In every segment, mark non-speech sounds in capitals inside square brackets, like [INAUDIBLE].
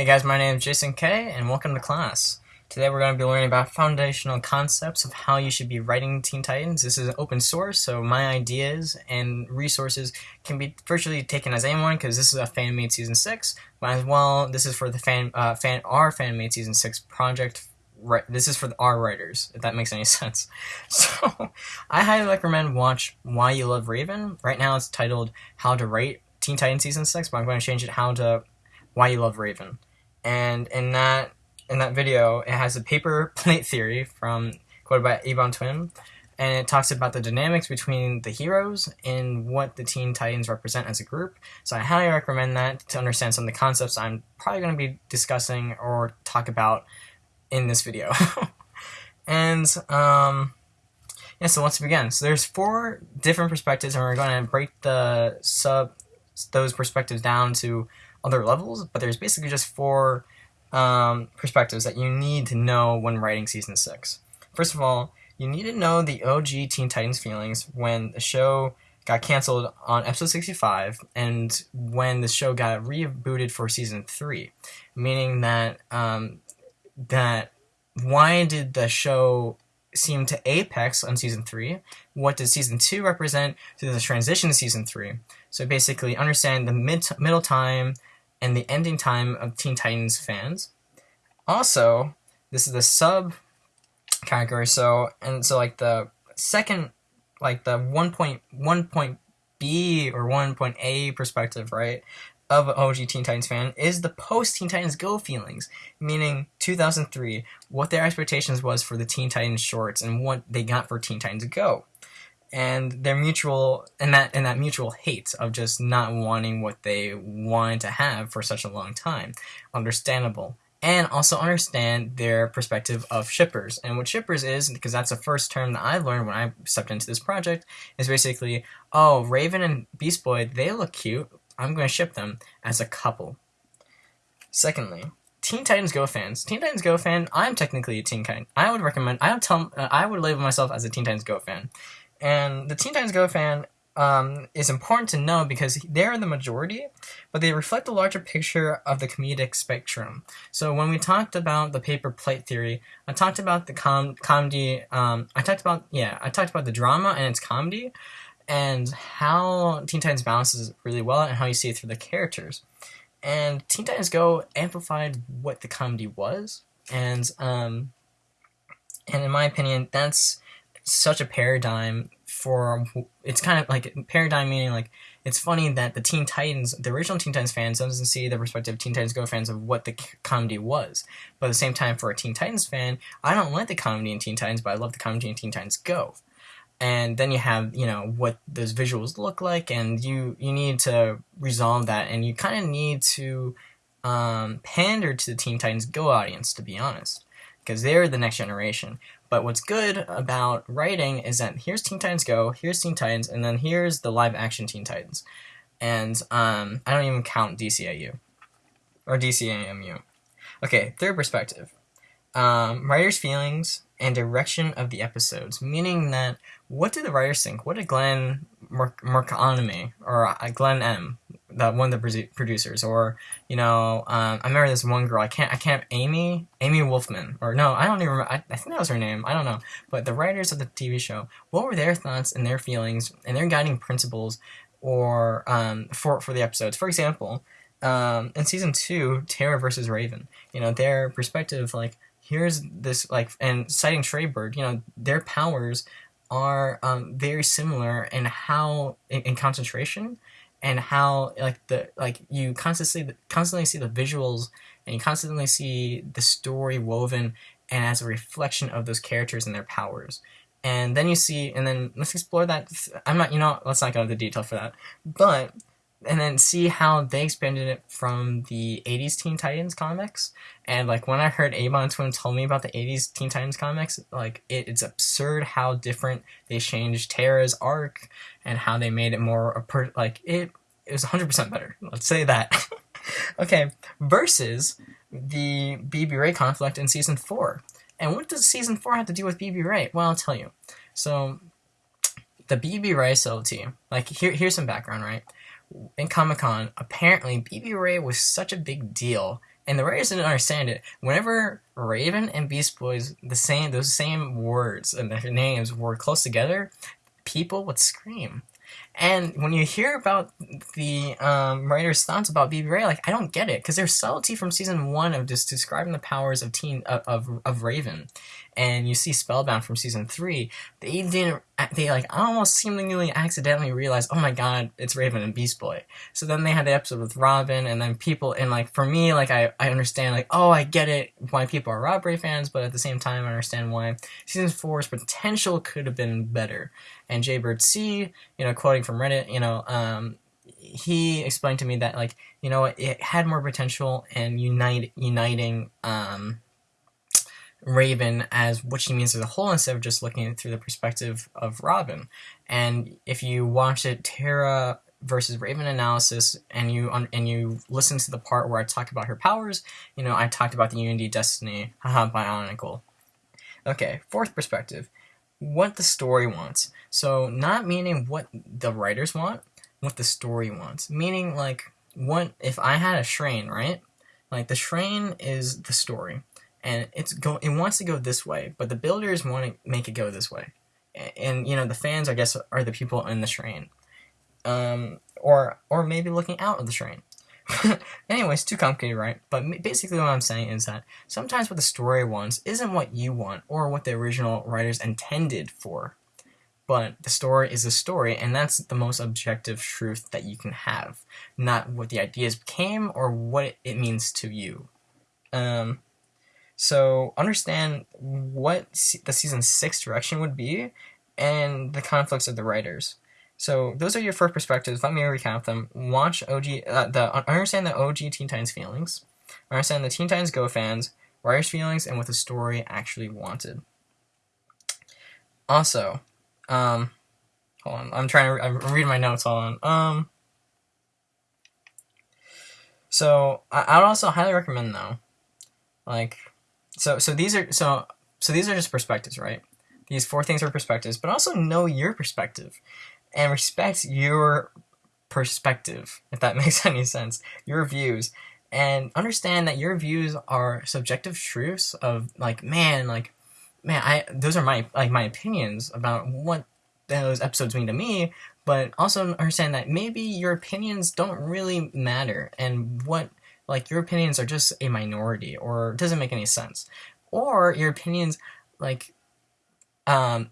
Hey guys, my name is Jason K, and welcome to class. Today we're going to be learning about foundational concepts of how you should be writing Teen Titans. This is open source, so my ideas and resources can be virtually taken as anyone because this is a fan-made Season 6, but as well, this is for the fan, uh, fan our fan-made Season 6 project this is for our writers, if that makes any [LAUGHS] sense. So, I highly recommend watch Why You Love Raven. Right now, it's titled How to Write Teen Titans Season Six, but I'm going to change it How to Why You Love Raven. And in that in that video, it has a paper [LAUGHS] plate theory from quoted by Ebon Twin, and it talks about the dynamics between the heroes and what the Teen Titans represent as a group. So I highly recommend that to understand some of the concepts I'm probably going to be discussing or talk about in this video. [LAUGHS] and um, yeah, so let's begin. So there's four different perspectives, and we're going to break the sub those perspectives down to other levels. But there's basically just four um, perspectives that you need to know when writing season six. First of all, you need to know the OG Teen Titans feelings when the show got canceled on episode 65 and when the show got rebooted for season 3 meaning that um, that why did the show seem to apex on season three? What does season two represent to the transition to season three? So basically, understand the mid middle time and the ending time of Teen Titans fans. Also, this is the sub category. So and so like the second, like the one point one point B or one point A perspective, right? of an OG Teen Titans fan is the post Teen Titans Go feelings, meaning 2003, what their expectations was for the Teen Titans shorts and what they got for Teen Titans Go. And their mutual and that and that mutual hate of just not wanting what they wanted to have for such a long time. Understandable. And also understand their perspective of shippers. And what shippers is, because that's the first term that I learned when I stepped into this project, is basically, oh, Raven and Beast Boy, they look cute I'm going to ship them as a couple. Secondly, Teen Titans Go fans. Teen Titans Go fan. I'm technically a Teen Titan. I would recommend. I would tell. Uh, I would label myself as a Teen Titans Go fan, and the Teen Titans Go fan um, is important to know because they're the majority, but they reflect the larger picture of the comedic spectrum. So when we talked about the paper plate theory, I talked about the com- comedy. Um, I talked about yeah, I talked about the drama and its comedy, and how Teen Titans balances really well and how you see it through the characters. And Teen Titans Go amplified what the comedy was, and um, and in my opinion, that's such a paradigm for it's kind of like paradigm meaning like it's funny that the Teen Titans, the original Teen Titans fans, doesn't see the perspective of Teen Titans Go fans of what the comedy was. But at the same time, for a Teen Titans fan, I don't like the comedy in Teen Titans, but I love the comedy in Teen Titans Go and then you have you know what those visuals look like and you you need to resolve that and you kind of need to um, pander to the teen titans go audience to be honest because they're the next generation but what's good about writing is that here's teen titans go here's teen titans and then here's the live action teen titans. And um, i don't even count dciu or dcamu okay third perspective. Um, writer's feelings and direction of the episodes, meaning that what did the writers think? What did Glen Murakami or uh, Glenn M, that one of the producers, or you know, um, I remember this one girl. I can't, I can't, Amy, Amy Wolfram, or no, I don't even remember. I, I, think that was her name. I don't know. But the writers of the TV show, what were their thoughts and their feelings and their guiding principles, or um, for for the episodes? For example, um, in season two, Terra versus Raven. You know, their perspective, like here's this like and citing Trey-Bird, you know, their powers are um, very similar in how in, in, concentration and how like the like you constantly constantly see the visuals and you constantly see the story woven and as a reflection of those characters and their powers. And then you see and then let's explore that i'm not you know let's not go into detail for that. But and then see how they expanded it from the 80s Teen Titans comics. And like when I heard Ebon Twin tell me about the 80s Teen Titans comics, like it, it's absurd how different they changed Terra's arc and how they made it more like it it was 100% better. Let's say that. [LAUGHS] okay, versus the BBRae conflict in season 4. And what does season 4 have to do with BBRae? Well, I'll tell you. So the BBRae SLT, like here here's some background, right? In Comic Con, apparently BBRae was such a big deal and the writers didn't understand it. Whenever Raven and Beast Boys, the same those same words and their names were close together, people would scream. And when you hear about the um, writer's thoughts about BBRae, like I don't get it because there's subtlety from season one of just describing the powers of teen of, of, of Raven, and you see Spellbound from season three. They didn't. They like almost seemingly accidentally realized, oh my god, it's Raven and Beast Boy. So then they had the episode with Robin, and then people and like for me, like I I understand like oh I get it why people are RobRae fans, but at the same time I understand why season four's potential could have been better. And Jaybird C, you know, quoting from Reddit, you know, um, he explained to me that like you know it had more potential and unite uniting um Raven as what she means as a whole instead of just looking through the perspective of Robin. And if you watch it, Terra versus Raven analysis, and you and you listen to the part where I talk about her powers, you know I talked about the Unity Destiny, Bionicle. Okay, fourth perspective, what the story wants. So not meaning what the writers want, what the story wants. Meaning like what if I had a Shrane, right? Like the Shrane is the story and it's go it wants to go this way, but the builders want to make it go this way, and, and you know the fans I guess are the people in the train, um, or or maybe looking out of the train. [LAUGHS] Anyways, too complicated, right? But basically, what I'm saying is that sometimes what the story wants isn't what you want or what the original writers intended for. But the story is a story, and that's the most objective truth that you can have, not what the ideas became or what it means to you. Um, so understand what the season six direction would be and the conflicts of the writers. So those are your first perspectives. Let me recap them. Watch OG, uh, the understand the OG Teen Titans feelings, understand the Teen Titans Go fans, writers' feelings, and what the story actually wanted. Also, um, hold on, I'm trying to. I'm reading my notes. Hold on. Um, so I, I would also highly recommend though, like so so these are so so these are just perspectives, right? These four things are perspectives, but also know your perspective and respect your perspective, if that [LAUGHS] makes any sense, your views, and understand that your views are subjective truths of like, man, like, man, I those are my like my opinions about what those episodes mean to me, but also understand that maybe your opinions don't really matter and what like your opinions are just a minority or doesn't make any sense. Or your opinions like um,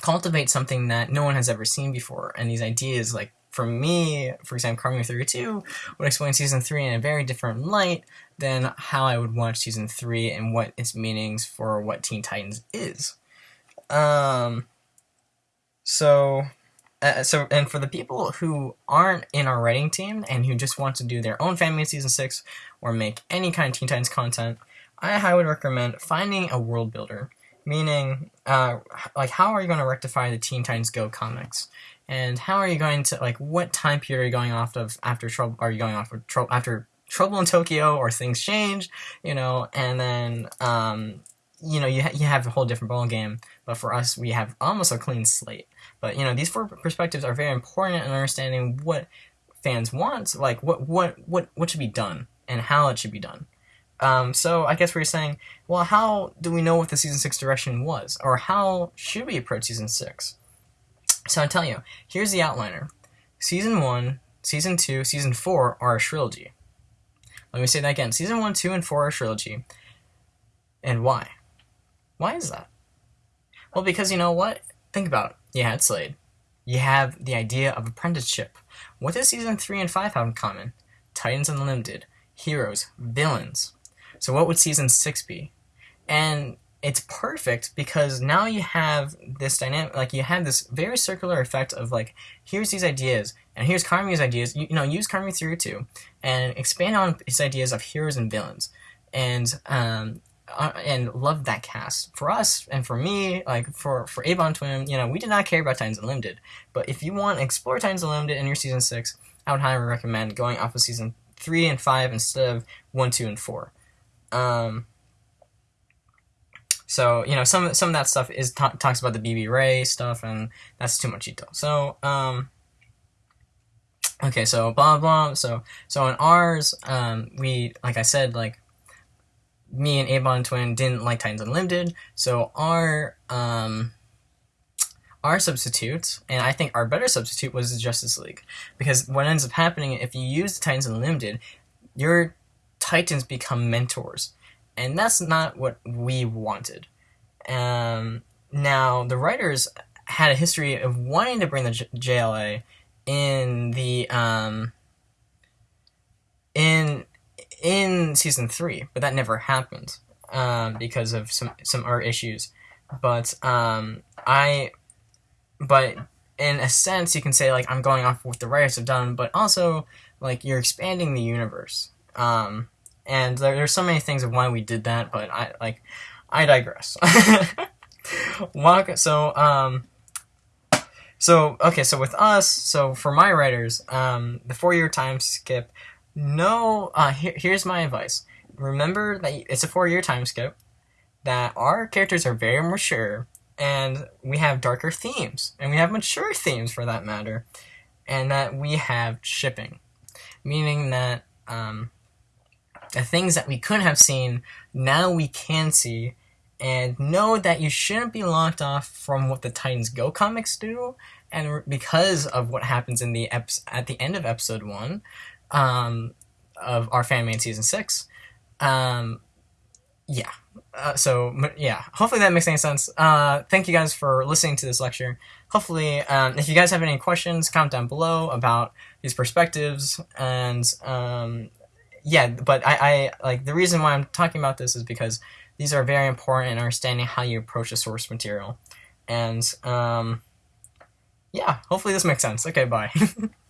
cultivate something that no one has ever seen before. And these ideas like for me for example Karmy 32 would explain season 3 in a very different light than how I would watch season 3 and what its meanings for what Teen Titans is. Um so uh, so and for the people who aren't in our writing team and who just want to do their own family season 6 or make any kind of teen titans content i highly recommend finding a world builder. Meaning uh, like how are you going to rectify the teen titans go comics? And how are you going to like what time period are you going off of after trouble are you going off of trouble after trouble in tokyo or things change you know? And then um, you know you, ha- you have a whole different ball game but for us we have almost a clean slate but you know, these four perspectives are very important in understanding what fans want, like what what what what should be done and how it should be done. Um, so I guess we're saying, well, how do we know what the season six direction was, or how should we approach season six? So I tell you, here's the outliner: season one, season two, season four are a trilogy. Let me say that again: season one, two, and four are a trilogy. And why? Why is that? Well, because you know what? Think about it. You had Slade. You have the idea of apprenticeship. What does season 3 and 5 have in common? Titans Unlimited, heroes, villains. So what would season 6 be? And it's perfect because now you have this dynamic like you have this very circular effect of like here's these ideas and here's Karmy's ideas you, you know use Karmy through too and expand on his ideas of heroes and villains and um, uh, and loved that cast. For us and for me, like for for Ebon Twin, you know, we did not care about Titans Unlimited. But if you want to explore Titans Unlimited in your season six, I would highly recommend going off of season three and five instead of one, two, and four. Um, so you know, some some of that stuff is t- talks about the BBRae stuff, and that's too much detail. So um, okay, so blah blah. So so in ours, um, we like I said, like me and Ebon Twin didn't like Titans Unlimited, so our um our substitute, and I think our better substitute was the Justice League, because what ends up happening if you use Titans Unlimited, your Titans become mentors, and that's not what we wanted. Um, now the writers had a history of wanting to bring the J- JLA in the um, in season three, but that never happened um, because of some some art issues. But um, I, but in a sense, you can say like I'm going off what the writers have done, but also like you're expanding the universe. Um, and there, there's so many things of why we did that, but I like I digress. [LAUGHS] Walk. So um, so okay, so with us, so for my writers, um, the four year time skip. No, uh, here, here's my advice. Remember that it's a four year time skip. That our characters are very mature, and we have darker themes, and we have mature themes for that matter, and that we have shipping, meaning that um, the things that we couldn't have seen now we can see and know that you shouldn't be locked off from what the Titans Go comics do, and because of what happens in the at the end of episode one um, of our fan made season six, um, yeah. Uh, so yeah, hopefully that makes any sense. Uh, thank you guys for listening to this lecture. Hopefully, um, if you guys have any questions, comment down below about these perspectives and um, yeah. But I, I like the reason why I'm talking about this is because these are very important in understanding how you approach a source material. And um, yeah, hopefully this makes sense. Okay, bye. [LAUGHS]